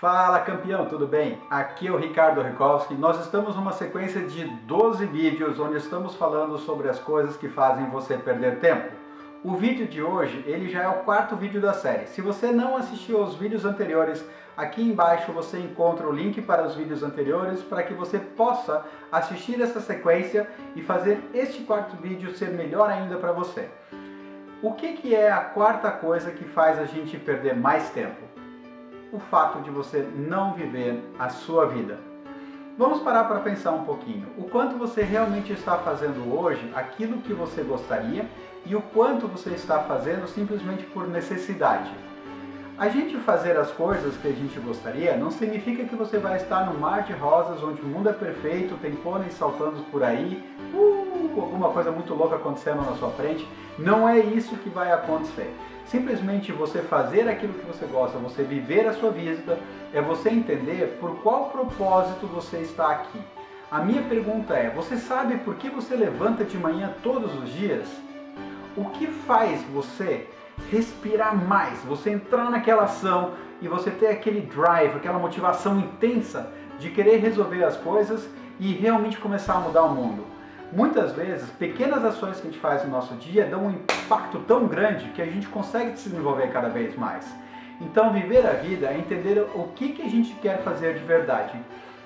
Fala campeão, tudo bem? Aqui é o Ricardo Rikowski. Nós estamos numa sequência de 12 vídeos onde estamos falando sobre as coisas que fazem você perder tempo. O vídeo de hoje, ele já é o quarto vídeo da série. Se você não assistiu aos vídeos anteriores, aqui embaixo você encontra o link para os vídeos anteriores para que você possa assistir essa sequência e fazer este quarto vídeo ser melhor ainda para você. O que, que é a quarta coisa que faz a gente perder mais tempo? O fato de você não viver a sua vida. Vamos parar para pensar um pouquinho. O quanto você realmente está fazendo hoje aquilo que você gostaria e o quanto você está fazendo simplesmente por necessidade. A gente fazer as coisas que a gente gostaria não significa que você vai estar no mar de rosas onde o mundo é perfeito, tem pôneis saltando por aí, uh, alguma coisa muito louca acontecendo na sua frente. Não é isso que vai acontecer. Simplesmente você fazer aquilo que você gosta, você viver a sua vida, é você entender por qual propósito você está aqui. A minha pergunta é, você sabe por que você levanta de manhã todos os dias? O que faz você respirar mais, você entrar naquela ação e você ter aquele drive, aquela motivação intensa de querer resolver as coisas e realmente começar a mudar o mundo? Muitas vezes, pequenas ações que a gente faz no nosso dia dão um impacto tão grande que a gente consegue se desenvolver cada vez mais. Então, viver a vida é entender o que, que a gente quer fazer de verdade.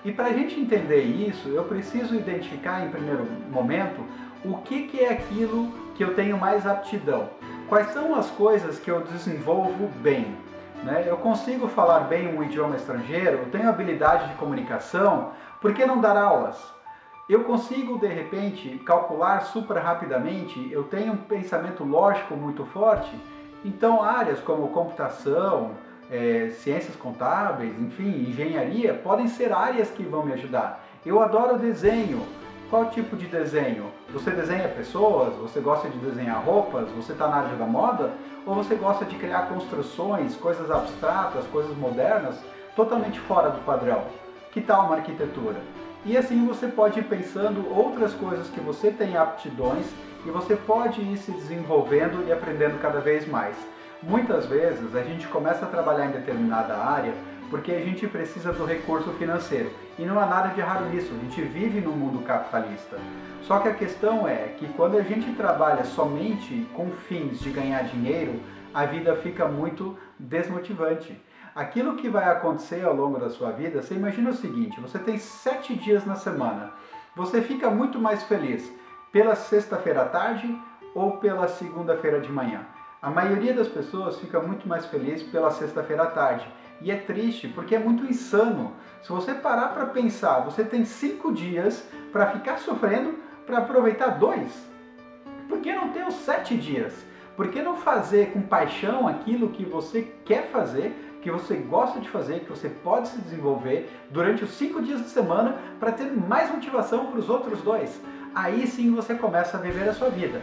E para a gente entender isso, eu preciso identificar em primeiro momento o que, que é aquilo que eu tenho mais aptidão. Quais são as coisas que eu desenvolvo bem? Né? Eu consigo falar bem um idioma estrangeiro, eu tenho habilidade de comunicação, por que não dar aulas? Eu consigo de repente calcular super rapidamente, eu tenho um pensamento lógico muito forte, então áreas como computação, é, ciências contábeis, enfim, engenharia, podem ser áreas que vão me ajudar. Eu adoro desenho. Qual tipo de desenho? Você desenha pessoas? Você gosta de desenhar roupas? Você está na área da moda? Ou você gosta de criar construções, coisas abstratas, coisas modernas, totalmente fora do padrão? Que tal uma arquitetura? E assim você pode ir pensando outras coisas que você tem aptidões e você pode ir se desenvolvendo e aprendendo cada vez mais. Muitas vezes a gente começa a trabalhar em determinada área porque a gente precisa do recurso financeiro. E não há nada de errado nisso, a gente vive no mundo capitalista. Só que a questão é que quando a gente trabalha somente com fins de ganhar dinheiro, a vida fica muito desmotivante aquilo que vai acontecer ao longo da sua vida, você imagina o seguinte, você tem sete dias na semana, você fica muito mais feliz pela sexta-feira à tarde ou pela segunda-feira de manhã. A maioria das pessoas fica muito mais feliz pela sexta-feira à tarde. E é triste, porque é muito insano. Se você parar para pensar, você tem cinco dias para ficar sofrendo para aproveitar dois. Por que não ter os sete dias? Por que não fazer com paixão aquilo que você quer fazer que você gosta de fazer, que você pode se desenvolver durante os cinco dias de semana para ter mais motivação para os outros dois. Aí sim você começa a viver a sua vida.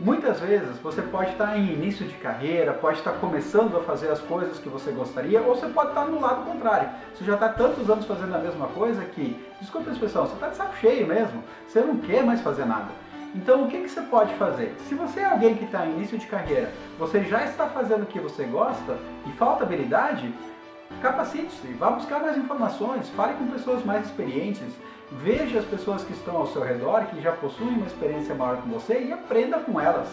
Muitas vezes você pode estar em início de carreira, pode estar começando a fazer as coisas que você gostaria, ou você pode estar no lado contrário. Você já está tantos anos fazendo a mesma coisa que, desculpa a expressão, você está de saco cheio mesmo, você não quer mais fazer nada. Então o que, que você pode fazer? Se você é alguém que está em início de carreira, você já está fazendo o que você gosta e falta habilidade, capacite-se, vá buscar mais informações, fale com pessoas mais experientes, veja as pessoas que estão ao seu redor, que já possuem uma experiência maior que você e aprenda com elas.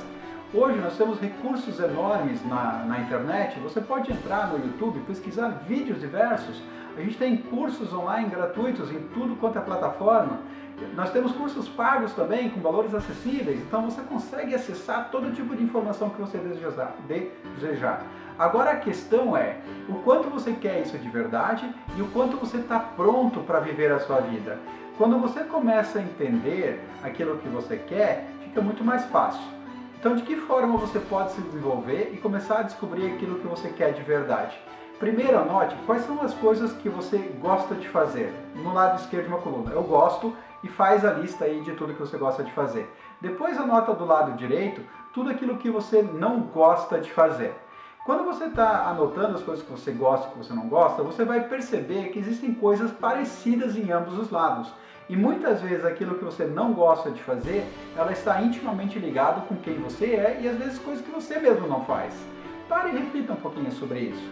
Hoje nós temos recursos enormes na, na internet, você pode entrar no YouTube, pesquisar vídeos diversos, a gente tem cursos online gratuitos em tudo quanto é plataforma, nós temos cursos pagos também, com valores acessíveis, então você consegue acessar todo tipo de informação que você desejar. Agora a questão é, o quanto você quer isso de verdade e o quanto você está pronto para viver a sua vida. Quando você começa a entender aquilo que você quer, fica muito mais fácil. Então de que forma você pode se desenvolver e começar a descobrir aquilo que você quer de verdade? Primeiro anote quais são as coisas que você gosta de fazer. No lado esquerdo de uma coluna, eu gosto e faz a lista aí de tudo que você gosta de fazer. Depois anota do lado direito tudo aquilo que você não gosta de fazer. Quando você está anotando as coisas que você gosta e que você não gosta, você vai perceber que existem coisas parecidas em ambos os lados. E muitas vezes aquilo que você não gosta de fazer, ela está intimamente ligado com quem você é e às vezes coisas que você mesmo não faz. Pare e reflita um pouquinho sobre isso.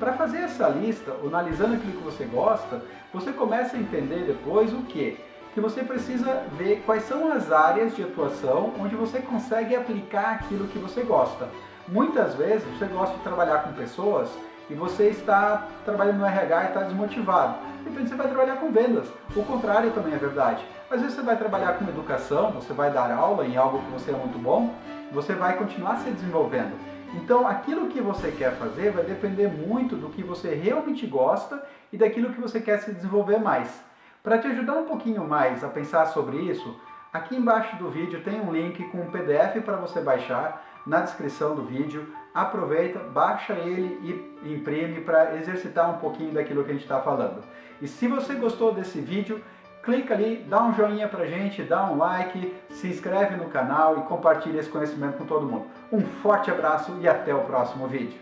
Para fazer essa lista, analisando aquilo que você gosta, você começa a entender depois o que? Que você precisa ver quais são as áreas de atuação onde você consegue aplicar aquilo que você gosta. Muitas vezes você gosta de trabalhar com pessoas e você está trabalhando no RH e está desmotivado. Então você vai trabalhar com vendas. O contrário também é verdade. Às vezes você vai trabalhar com educação, você vai dar aula em algo que você é muito bom, você vai continuar se desenvolvendo. Então, aquilo que você quer fazer vai depender muito do que você realmente gosta e daquilo que você quer se desenvolver mais. Para te ajudar um pouquinho mais a pensar sobre isso, aqui embaixo do vídeo tem um link com um PDF para você baixar na descrição do vídeo. Aproveita, baixa ele e imprime para exercitar um pouquinho daquilo que a gente está falando. E se você gostou desse vídeo, clica ali, dá um joinha pra gente, dá um like, se inscreve no canal e compartilha esse conhecimento com todo mundo. Um forte abraço e até o próximo vídeo.